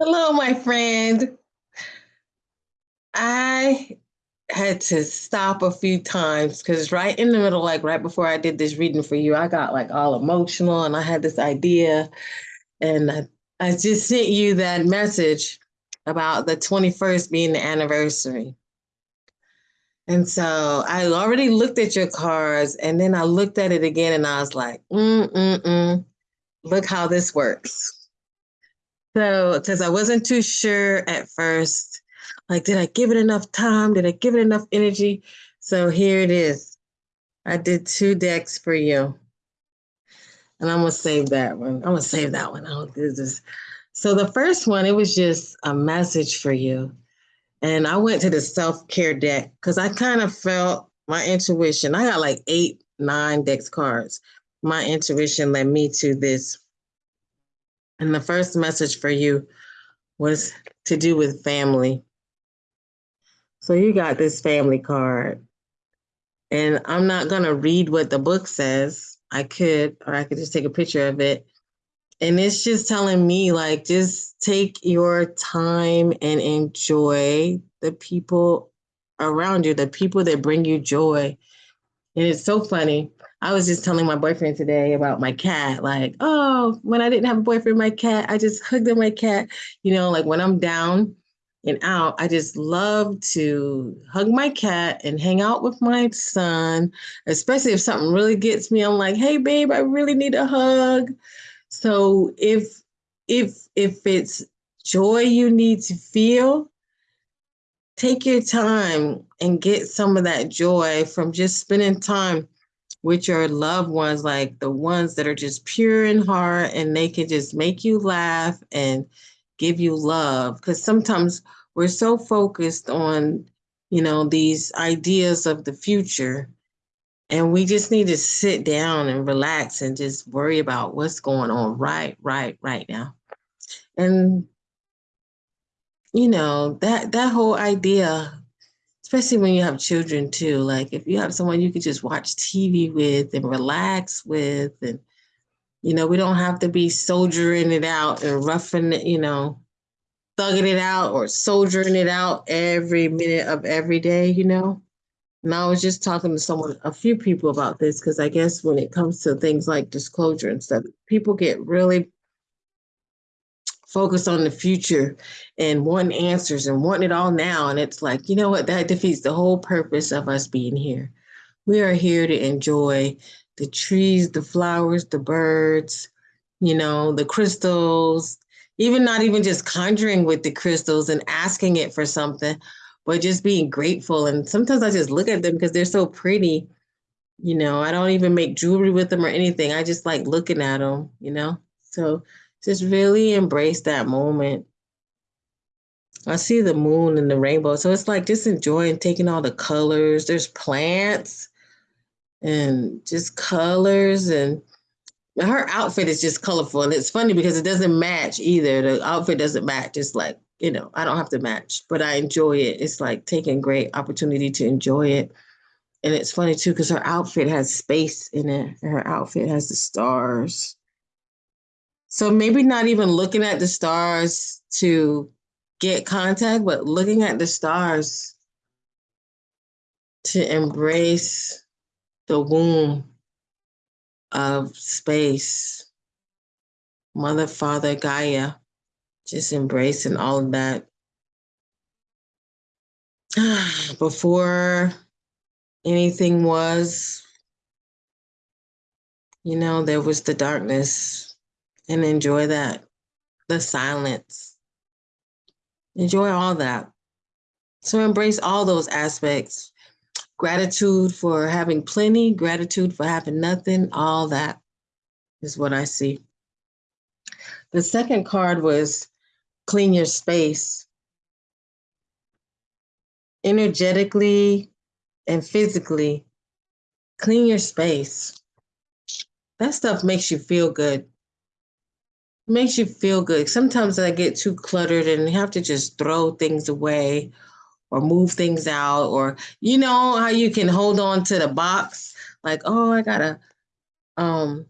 Hello, my friend. I had to stop a few times because right in the middle, like right before I did this reading for you, I got like all emotional and I had this idea. And I, I just sent you that message about the 21st being the anniversary. And so I already looked at your cards and then I looked at it again and I was like, mm, mm, mm. look how this works. So, because I wasn't too sure at first, like, did I give it enough time? Did I give it enough energy? So here it is. I did two decks for you. And I'm gonna save that one. I'm gonna save that one. I'll do this. So the first one, it was just a message for you. And I went to the self-care deck because I kind of felt my intuition. I got like eight, nine decks cards. My intuition led me to this. And the first message for you was to do with family. So you got this family card. And I'm not going to read what the book says. I could, or I could just take a picture of it. And it's just telling me, like, just take your time and enjoy the people around you, the people that bring you joy. And it's so funny. I was just telling my boyfriend today about my cat. Like, oh, when I didn't have a boyfriend, my cat, I just hugged my cat. You know, like when I'm down, and out, I just love to hug my cat and hang out with my son, especially if something really gets me. I'm like, hey, babe, I really need a hug. So if if if it's joy you need to feel, take your time and get some of that joy from just spending time with your loved ones, like the ones that are just pure in heart and they can just make you laugh and give you love. Because sometimes we're so focused on you know these ideas of the future and we just need to sit down and relax and just worry about what's going on right right right now. And you know that that whole idea especially when you have children too like if you have someone you could just watch tv with and relax with and you know, we don't have to be soldiering it out and roughing it, you know, thugging it out or soldiering it out every minute of every day, you know. And I was just talking to someone, a few people about this, because I guess when it comes to things like disclosure and stuff, people get really focused on the future and wanting answers and wanting it all now. And it's like, you know what, that defeats the whole purpose of us being here. We are here to enjoy the trees, the flowers, the birds, you know, the crystals, even not even just conjuring with the crystals and asking it for something, but just being grateful. And sometimes I just look at them because they're so pretty. You know, I don't even make jewelry with them or anything. I just like looking at them, you know? So just really embrace that moment. I see the moon and the rainbow. So it's like just enjoying taking all the colors. There's plants and just colors and her outfit is just colorful and it's funny because it doesn't match either the outfit doesn't match it's like you know i don't have to match but i enjoy it it's like taking great opportunity to enjoy it and it's funny too because her outfit has space in it her outfit has the stars so maybe not even looking at the stars to get contact but looking at the stars to embrace the womb of space, Mother, Father, Gaia, just embracing all of that. Before anything was, you know, there was the darkness, and enjoy that, the silence. Enjoy all that. So embrace all those aspects gratitude for having plenty, gratitude for having nothing, all that is what I see. The second card was clean your space. Energetically and physically, clean your space. That stuff makes you feel good. Makes you feel good. Sometimes I get too cluttered and you have to just throw things away or move things out or you know how you can hold on to the box like oh i got a um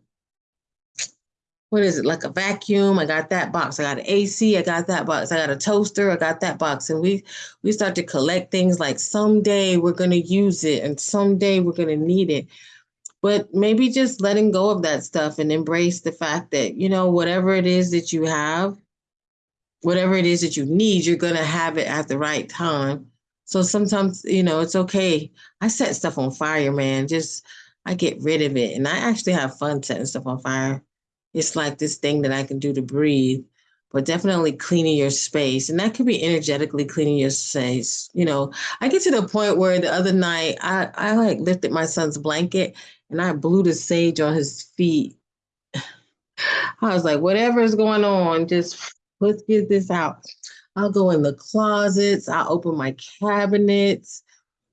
what is it, like a vacuum. I got that box. I got an AC. I got that box. I got a toaster. I got that box. And we we start to collect things like someday we're gonna use it and someday we're gonna need it. But maybe just letting go of that stuff and embrace the fact that, you know, whatever it is that you have, whatever it is that you need, you're gonna have it at the right time. So sometimes, you know, it's okay. I set stuff on fire, man. Just I get rid of it. And I actually have fun setting stuff on fire it's like this thing that I can do to breathe, but definitely cleaning your space. And that could be energetically cleaning your space. You know, I get to the point where the other night I, I like lifted my son's blanket and I blew the sage on his feet. I was like, whatever is going on, just let's get this out. I'll go in the closets, I'll open my cabinets,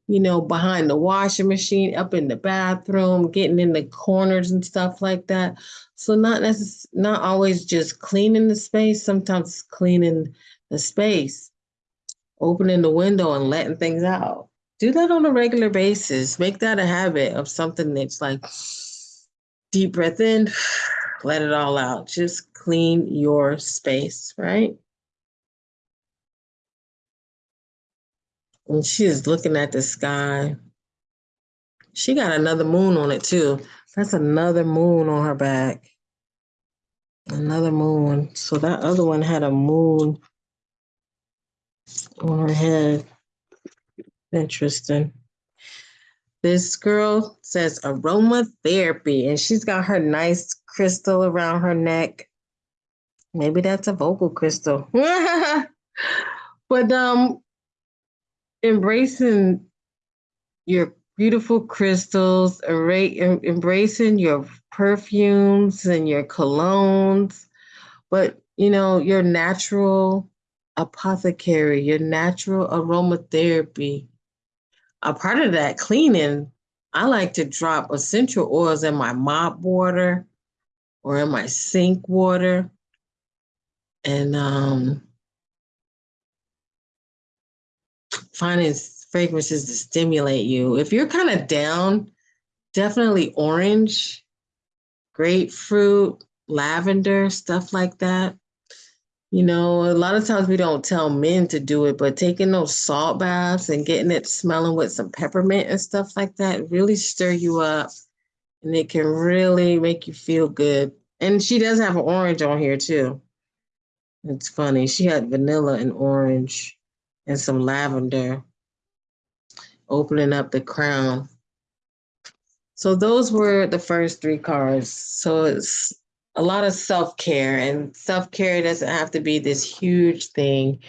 you know, behind the washing machine, up in the bathroom, getting in the corners and stuff like that. So not necess- not always just cleaning the space, sometimes cleaning the space, opening the window and letting things out. Do that on a regular basis. Make that a habit of something that's like deep breath in, let it all out. Just clean your space, right? And she is looking at the sky. She got another moon on it too. That's another moon on her back. Another moon. So that other one had a moon on her head. Interesting. This girl says aromatherapy, and she's got her nice crystal around her neck. Maybe that's a vocal crystal. but um embracing your beautiful crystals, embracing your perfumes and your colognes, but you know, your natural apothecary, your natural aromatherapy. A part of that cleaning, I like to drop essential oils in my mop water or in my sink water. And um, finding fragrances to stimulate you. If you're kind of down, definitely orange, grapefruit, lavender, stuff like that. You know, a lot of times we don't tell men to do it, but taking those salt baths and getting it smelling with some peppermint and stuff like that really stir you up and it can really make you feel good. And she does have an orange on here too. It's funny. She had vanilla and orange and some lavender, opening up the crown. So those were the first three cards. So it's a lot of self-care and self-care doesn't have to be this huge thing.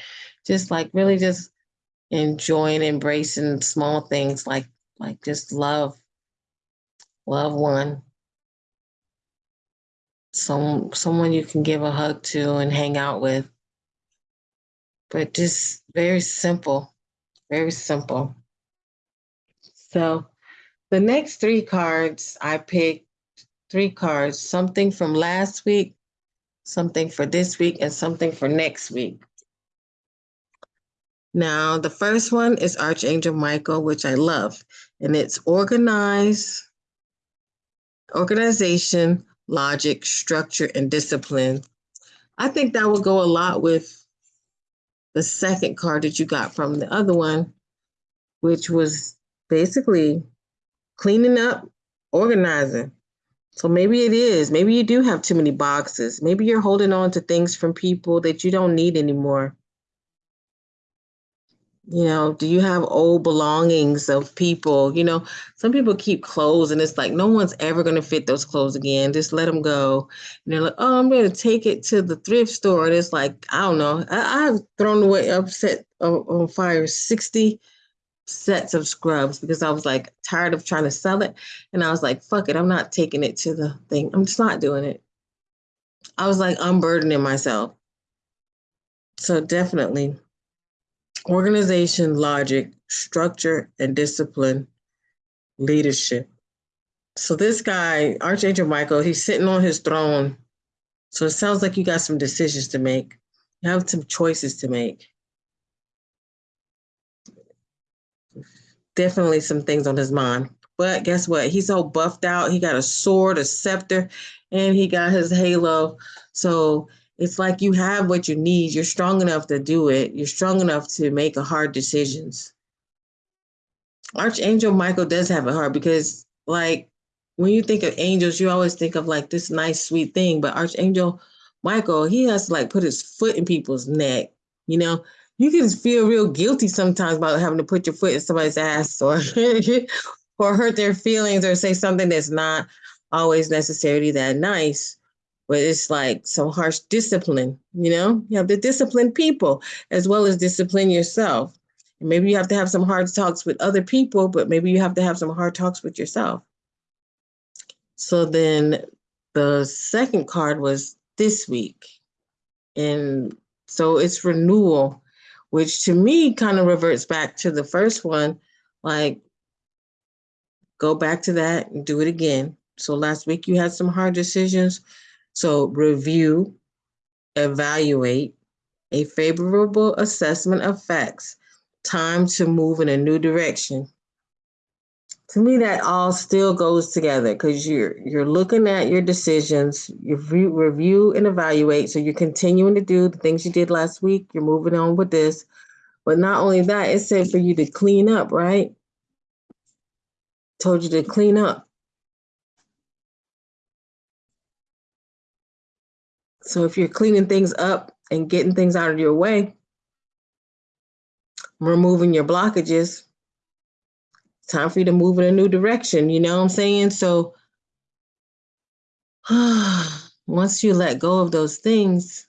Just like really just enjoying, embracing small things like like just love, love one. Some someone you can give a hug to and hang out with but just very simple, very simple. So the next three cards, I picked three cards, something from last week, something for this week, and something for next week. Now, the first one is Archangel Michael, which I love, and it's organize, organization, logic, structure, and discipline. I think that would go a lot with the second card that you got from the other one, which was basically cleaning up, organizing. So maybe it is. Maybe you do have too many boxes. Maybe you're holding on to things from people that you don't need anymore. You know, do you have old belongings of people? You know, some people keep clothes and it's like no one's ever going to fit those clothes again. Just let them go. And they're like, oh, I'm going to take it to the thrift store. And it's like, I don't know. I, have thrown away, upset on fire 60 sets of scrubs because I was like tired of trying to sell it. And I was like, fuck it. I'm not taking it to the thing. I'm just not doing it. I was like unburdening myself. So definitely organization, logic, structure, and discipline, leadership. So this guy, Archangel Michael, he's sitting on his throne. So it sounds like you got some decisions to make. You have some choices to make. Definitely some things on his mind. But guess what? He's all buffed out. He got a sword, a scepter, and he got his halo. So it's like you have what you need. You're strong enough to do it. You're strong enough to make hard decisions. Archangel Michael does have a heart because, like, when you think of angels, you always think of like this nice, sweet thing. But Archangel Michael, he has to like put his foot in people's neck. You know, you can feel real guilty sometimes about having to put your foot in somebody's ass or or hurt their feelings or say something that's not always necessarily that nice. But it's like some harsh discipline, you know? You have to discipline people as well as discipline yourself. maybe you have to have some hard talks with other people, but maybe you have to have some hard talks with yourself. So then the second card was this week. And so it's renewal, which to me kind of reverts back to the first one. Like, go back to that and do it again. So last week you had some hard decisions. So review, evaluate, a favorable assessment of facts, time to move in a new direction to me that all still goes together because you're you're looking at your decisions you review, review and evaluate. So you're continuing to do the things you did last week. You're moving on with this. But not only that it said for you to clean up right? Told you to clean up. So if you're cleaning things up and getting things out of your way removing your blockages time for you to move in a new direction. You know what I'm saying? So once you let go of those things,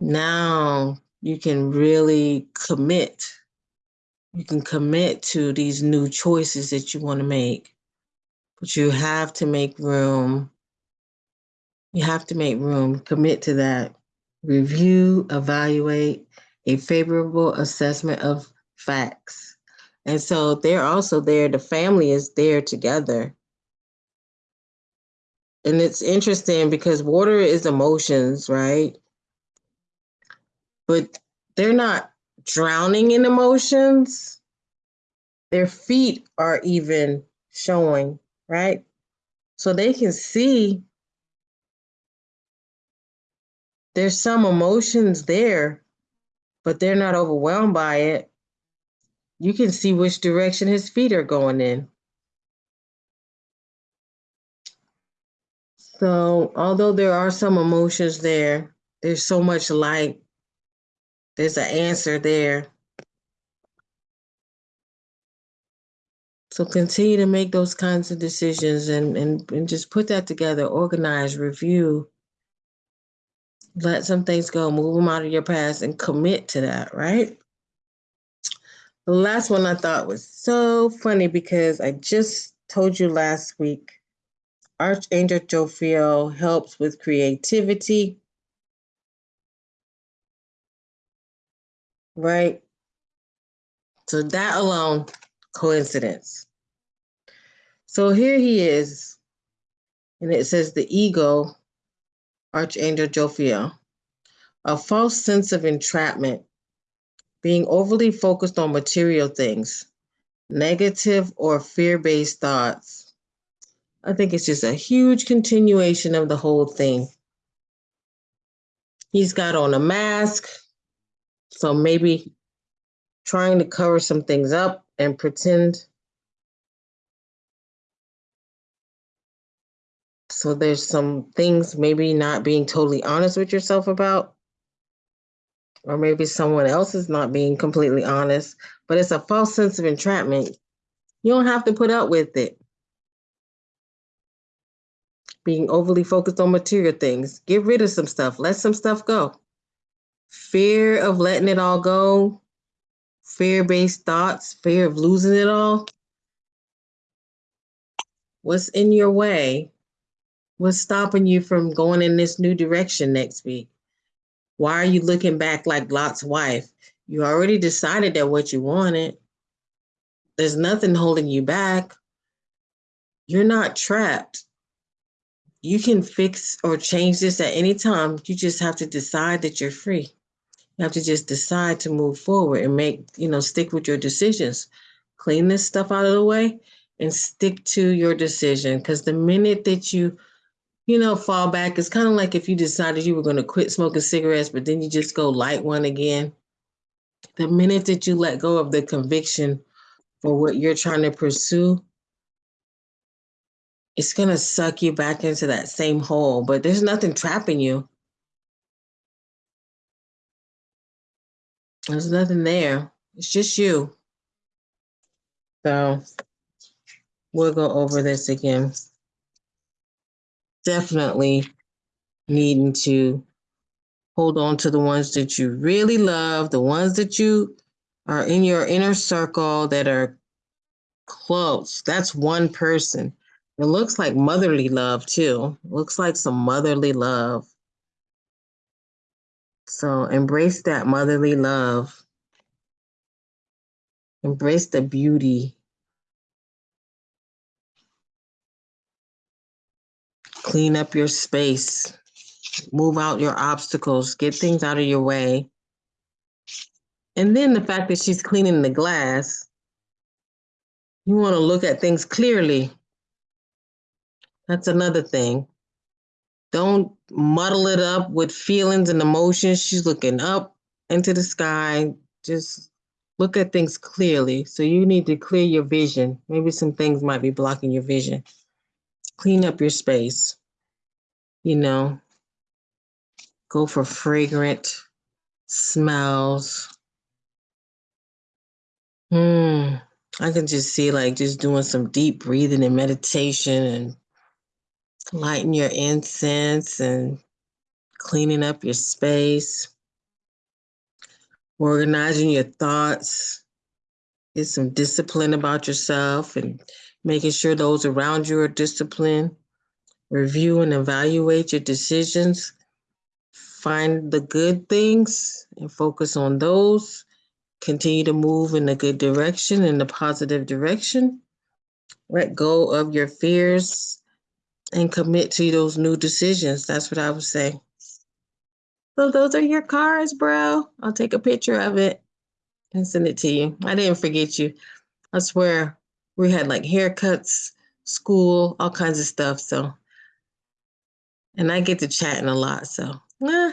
now you can really commit. You can commit to these new choices that you want to make. But you have to make room. You have to make room, commit to that. Review, evaluate a favorable assessment of facts and so they're also there, the family is there together. And it's interesting because water is emotions, right? But they're not drowning in emotions. Their feet are even showing, right? So they can see there's some emotions there, but they're not overwhelmed by it you can see which direction his feet are going in. So, although there are some emotions there, there's so much light. There's an answer there. So continue to make those kinds of decisions and, and, and just put that together, organize, review, let some things go, move them out of your past and commit to that, right? The last one I thought was so funny because I just told you last week Archangel Jophiel helps with creativity. Right? So that alone, coincidence. So here he is, and it says the ego, Archangel Jophiel, a false sense of entrapment being overly focused on material things, negative or fear based thoughts. I think it's just a huge continuation of the whole thing. He's got on a mask, so maybe trying to cover some things up and pretend. So there's some things maybe not being totally honest with yourself about or maybe someone else is not being completely honest, but it's a false sense of entrapment. You don't have to put up with it. Being overly focused on material things. Get rid of some stuff. Let some stuff go. Fear of letting it all go, fear based thoughts, fear of losing it all. What's in your way? What's stopping you from going in this new direction next week? Why are you looking back like Lot's wife? You already decided that what you wanted. There's nothing holding you back. You're not trapped. You can fix or change this at any time. You just have to decide that you're free. You have to just decide to move forward and make, you know, stick with your decisions. Clean this stuff out of the way and stick to your decision. Because the minute that you you know, fall back. It's kind of like if you decided you were going to quit smoking cigarettes, but then you just go light one again. The minute that you let go of the conviction for what you're trying to pursue, it's going to suck you back into that same hole, but there's nothing trapping you. There's nothing there. It's just you. So we'll go over this again. Definitely needing to hold on to the ones that you really love, the ones that you are in your inner circle that are close. That's one person. It looks like motherly love too. looks like some motherly love. So embrace that motherly love. Embrace the beauty. Clean up your space. Move out your obstacles. Get things out of your way. And then the fact that she's cleaning the glass, you want to look at things clearly. That's another thing. Don't muddle it up with feelings and emotions. She's looking up into the sky. Just look at things clearly. So you need to clear your vision. Maybe some things might be blocking your vision. Clean up your space. You know, go for fragrant smells. Hmm. I can just see like just doing some deep breathing and meditation and lighting your incense and cleaning up your space, organizing your thoughts, get some discipline about yourself and making sure those around you are disciplined. Review and evaluate your decisions. Find the good things and focus on those. Continue to move in the good direction, in the positive direction. Let go of your fears and commit to those new decisions. That's what I would say. So those are your cards, bro. I'll take a picture of it and send it to you. I didn't forget you. I swear we had like haircuts, school, all kinds of stuff. So, and I get to chatting a lot. So, eh,